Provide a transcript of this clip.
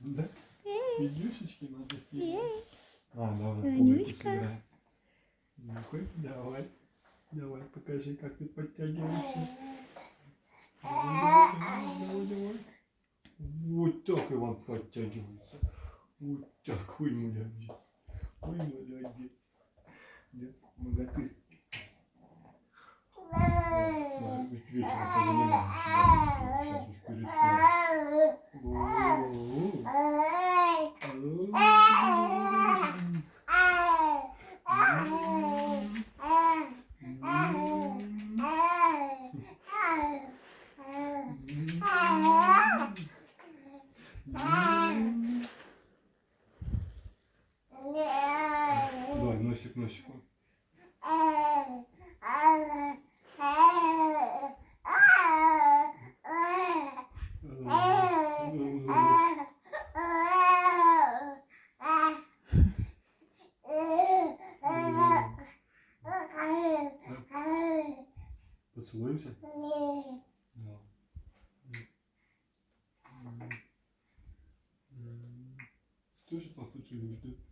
Да? Менюшечки надо снимать. А, давай, публику сыграй. ну давай. Давай, покажи, как ты подтягиваешься. Давай, давай, давай. Вот так вам подтягивается. Вот так. Ой, молодец. Ой, молодец. Да, молодцы. Ладно, вечером позанимаемся. Сейчас уж перед. Носик, носик. Поцелуемся? Да. Тоже поцелуешь, да? Надо